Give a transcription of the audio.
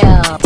kill.